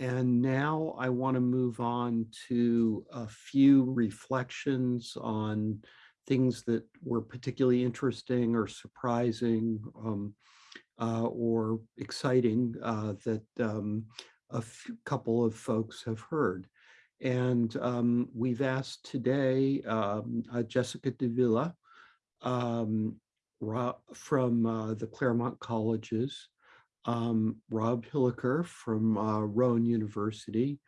and now I want to move on to a few reflections on things that were particularly interesting or surprising um, uh, or exciting uh, that um, a couple of folks have heard. And um, we've asked today um, uh, Jessica Davila um, from uh, the Claremont Colleges, um, Rob Hilliker from uh, Rowan University,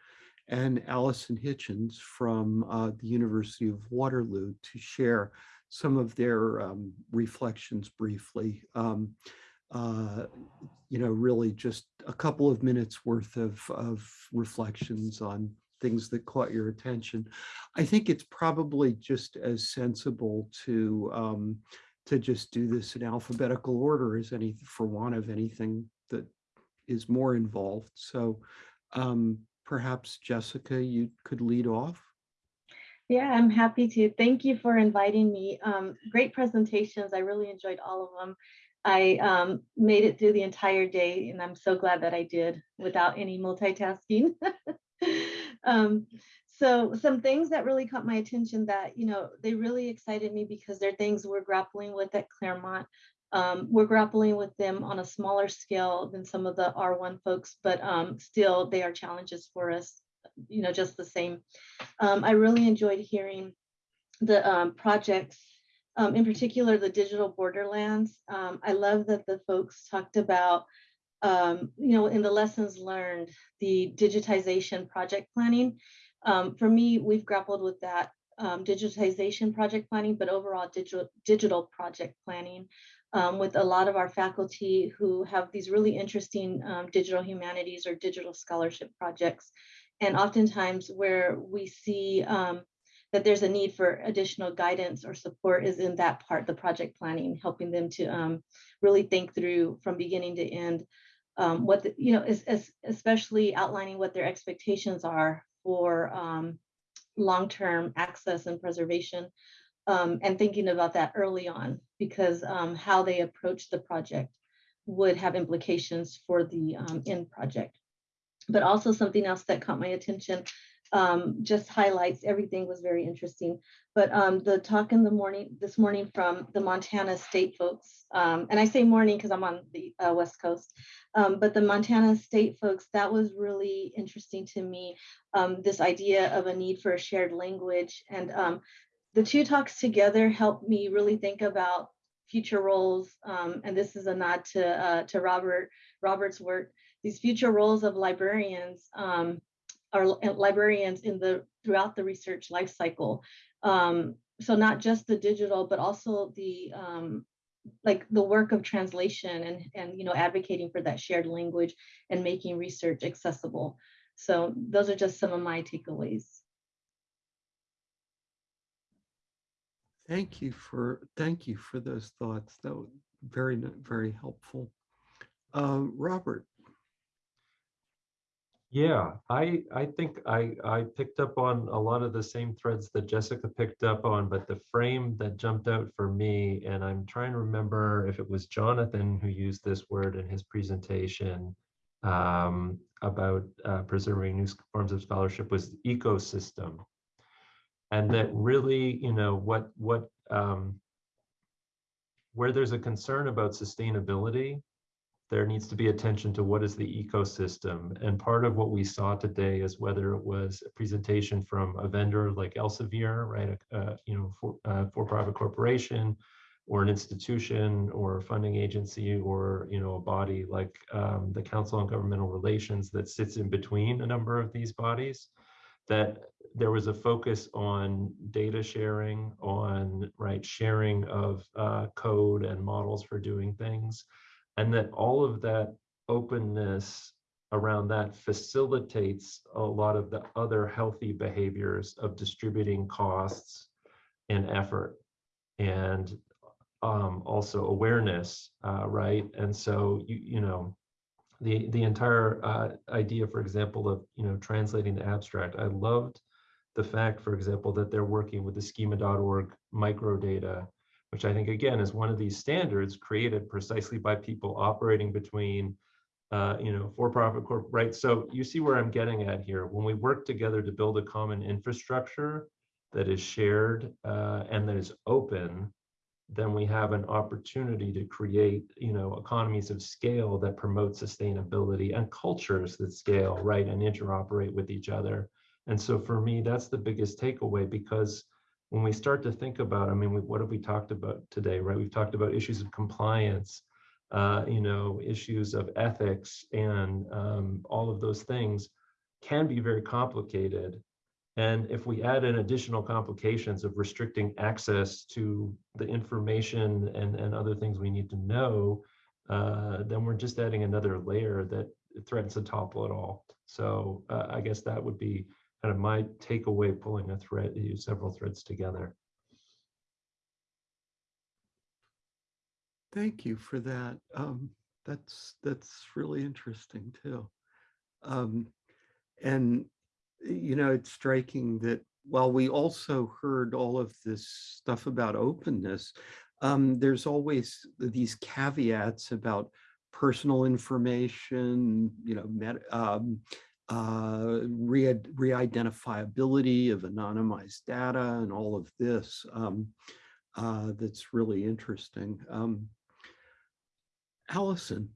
and Allison Hitchens from uh, the University of Waterloo to share some of their um, reflections briefly. Um, uh, you know, really just a couple of minutes worth of, of reflections on things that caught your attention. I think it's probably just as sensible to um, to just do this in alphabetical order as any for want of anything is more involved. So um, perhaps Jessica, you could lead off. Yeah, I'm happy to. Thank you for inviting me. Um, great presentations. I really enjoyed all of them. I um, made it through the entire day and I'm so glad that I did without any multitasking. um, so some things that really caught my attention that, you know, they really excited me because they're things we're grappling with at Claremont. Um, we're grappling with them on a smaller scale than some of the R1 folks, but um, still they are challenges for us, you know, just the same. Um, I really enjoyed hearing the um, projects um, in particular, the digital borderlands. Um, I love that the folks talked about, you know, in the lessons learned, the digitization project planning. For me, we've grappled with that um, digitization project planning, but overall digital, digital project planning um, with a lot of our faculty who have these really interesting digital humanities or digital scholarship projects. And oftentimes where we see that there's a need for additional guidance or support is in that part, the project planning, helping them to um, really think through from beginning to end um, what, the, you know, is, is especially outlining what their expectations are for um, long-term access and preservation um, and thinking about that early on because um, how they approach the project would have implications for the um, end project. But also something else that caught my attention um, just highlights everything was very interesting. But um, the talk in the morning, this morning from the Montana State folks, um, and I say morning because I'm on the uh, West Coast, but the Montana State folks, that was really interesting to me. This idea of a need for a shared language and the two talks together helped me really think about future roles. and this is a nod to, uh, to Robert, Robert's work, these future roles of librarians um, our librarians in the throughout the research life cycle. Um, so not just the digital, but also the um, like the work of translation and and you know advocating for that shared language and making research accessible. So those are just some of my takeaways. Thank you for thank you for those thoughts. That was very very helpful. Uh, Robert, yeah, I I think I I picked up on a lot of the same threads that Jessica picked up on, but the frame that jumped out for me, and I'm trying to remember if it was Jonathan who used this word in his presentation um, about uh, preserving new forms of scholarship was ecosystem, and that really, you know, what what um, where there's a concern about sustainability there needs to be attention to what is the ecosystem. And part of what we saw today is whether it was a presentation from a vendor like Elsevier, right, a, you know, for, uh, for-profit corporation, or an institution or a funding agency or you know a body like um, the council on governmental relations that sits in between a number of these bodies that there was a focus on data sharing on right sharing of uh, code and models for doing things and that all of that openness around that facilitates a lot of the other healthy behaviors of distributing costs and effort and um, also awareness, uh, right? And so, you, you know, the, the entire uh, idea, for example, of, you know, translating the abstract, I loved the fact, for example, that they're working with the schema.org microdata which I think again is one of these standards created precisely by people operating between uh, you know, for-profit corp, right? So you see where I'm getting at here. When we work together to build a common infrastructure that is shared uh, and that is open, then we have an opportunity to create, you know, economies of scale that promote sustainability and cultures that scale, right, and interoperate with each other. And so for me, that's the biggest takeaway because when we start to think about, I mean, we- what have we talked about today, right? We've talked about issues of compliance, uh, you know, issues of ethics and um, all of those things can be very complicated. And if we add in additional complications of restricting access to the information and, and other things we need to know, uh, then we're just adding another layer that threatens to topple it all. So uh, I guess that would be kind of my takeaway pulling a thread, several threads together. Thank you for that. Um, that's, that's really interesting too. Um, and, you know, it's striking that while we also heard all of this stuff about openness, um, there's always these caveats about personal information, you know, met, um, uh, re re-identifiability of anonymized data and all of this um, uh, that's really interesting. Um, Allison.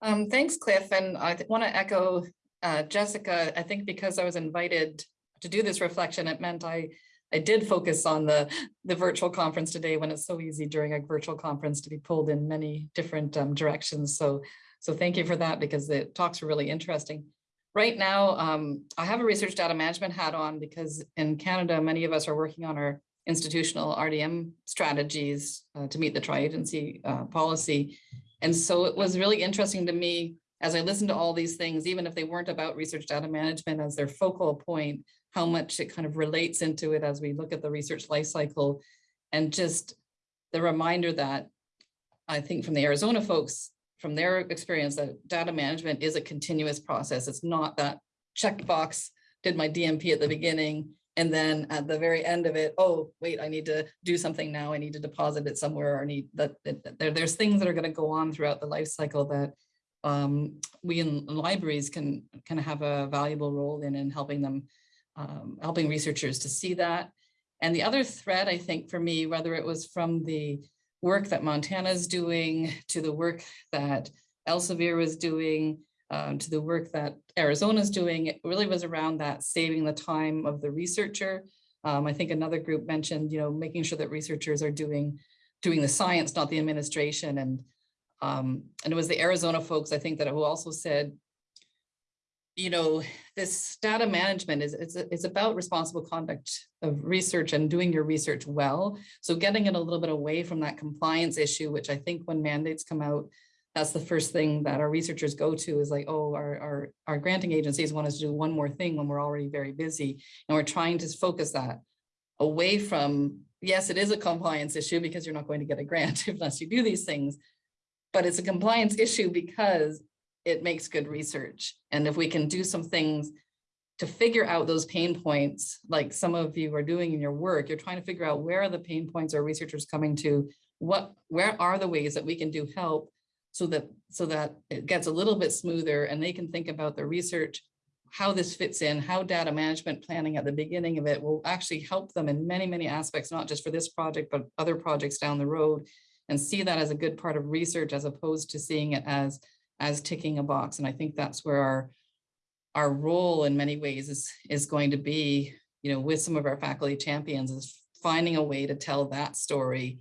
Um, thanks, Cliff. And I want to echo uh, Jessica. I think because I was invited to do this reflection, it meant I I did focus on the the virtual conference today when it's so easy during a virtual conference to be pulled in many different um, directions. So so thank you for that because the talks were really interesting. Right now, um, I have a research data management hat on because in Canada, many of us are working on our institutional RDM strategies uh, to meet the tri-agency uh, policy. And so it was really interesting to me as I listened to all these things, even if they weren't about research data management as their focal point, how much it kind of relates into it as we look at the research life cycle and just the reminder that I think from the Arizona folks, from their experience that data management is a continuous process. It's not that checkbox, did my DMP at the beginning, and then at the very end of it, oh, wait, I need to do something now. I need to deposit it somewhere or need that, that there, there's things that are going to go on throughout the life cycle that um, we in libraries can kind of have a valuable role in in helping them, um, helping researchers to see that. And the other thread, I think for me, whether it was from the work that Montana is doing to the work that Elsevier was doing, um, to the work that Arizona is doing, it really was around that saving the time of the researcher. Um, I think another group mentioned, you know, making sure that researchers are doing doing the science, not the administration. And um, and it was the Arizona folks, I think, that who also said, you know, this data management is it's, it's about responsible conduct of research and doing your research well. So getting it a little bit away from that compliance issue, which I think when mandates come out, that's the first thing that our researchers go to is like, oh, our, our, our granting agencies want us to do one more thing when we're already very busy. And we're trying to focus that away from, yes, it is a compliance issue because you're not going to get a grant unless you do these things, but it's a compliance issue because it makes good research. And if we can do some things to figure out those pain points, like some of you are doing in your work, you're trying to figure out where are the pain points are researchers coming to, what, where are the ways that we can do help so that, so that it gets a little bit smoother and they can think about the research, how this fits in, how data management planning at the beginning of it will actually help them in many, many aspects, not just for this project, but other projects down the road and see that as a good part of research as opposed to seeing it as as ticking a box. And I think that's where our our role in many ways is is going to be, you know, with some of our faculty champions is finding a way to tell that story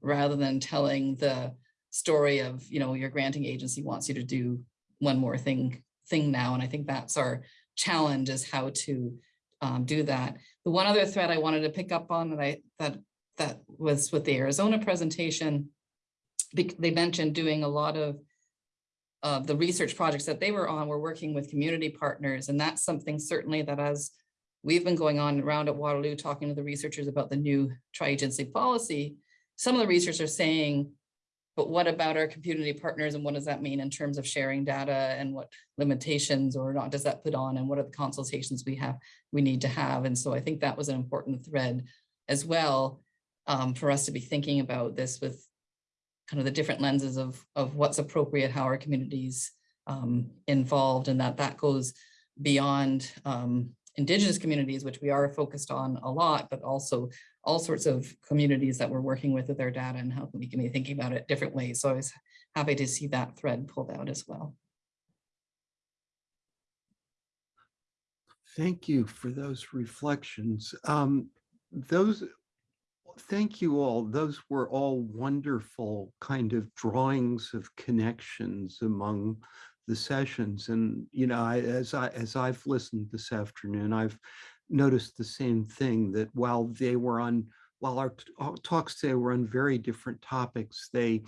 rather than telling the story of, you know, your granting agency wants you to do one more thing thing now. And I think that's our challenge is how to um, do that. The one other thread I wanted to pick up on that I that that was with the Arizona presentation, they mentioned doing a lot of uh, the research projects that they were on were working with community partners. And that's something certainly that as we've been going on around at Waterloo, talking to the researchers about the new tri-agency policy, some of the researchers are saying, but what about our community partners and what does that mean in terms of sharing data and what limitations or not does that put on and what are the consultations we have, we need to have. And so I think that was an important thread as well um, for us to be thinking about this with kind of the different lenses of, of what's appropriate, how our communities um, involved, and that that goes beyond um, indigenous communities, which we are focused on a lot, but also all sorts of communities that we're working with with their data and how we can be thinking about it different ways. So I was happy to see that thread pulled out as well. Thank you for those reflections. Um, those, thank you all. Those were all wonderful kind of drawings of connections among the sessions. And, you know, I, as I, as I've listened this afternoon, I've noticed the same thing that while they were on, while our talks today were on very different topics, they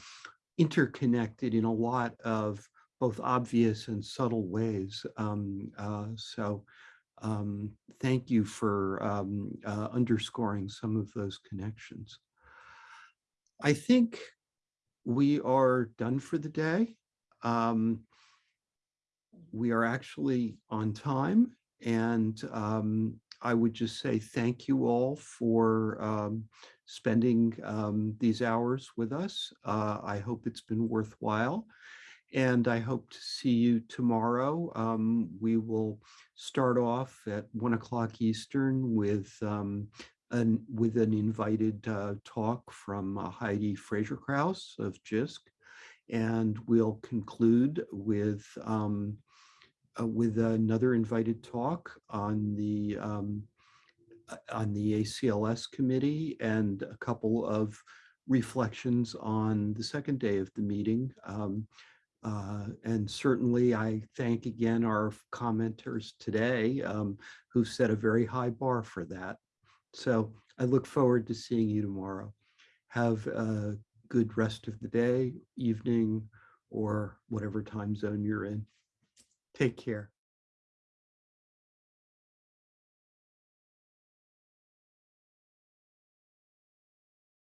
interconnected in a lot of both obvious and subtle ways. Um, uh, so um, thank you for um, uh, underscoring some of those connections. I think we are done for the day. Um, we are actually on time and um, I would just say thank you all for um, spending um, these hours with us. Uh, I hope it's been worthwhile. And I hope to see you tomorrow. Um, we will start off at one o'clock Eastern with um, an with an invited uh, talk from uh, Heidi Fraser Krauss of JISC. And we'll conclude with um, uh, with another invited talk on the um, uh, on the ACLS committee and a couple of reflections on the second day of the meeting. Uh, and certainly I thank again our commenters today um, who set a very high bar for that. So I look forward to seeing you tomorrow. Have a good rest of the day, evening, or whatever time zone you're in. Take care.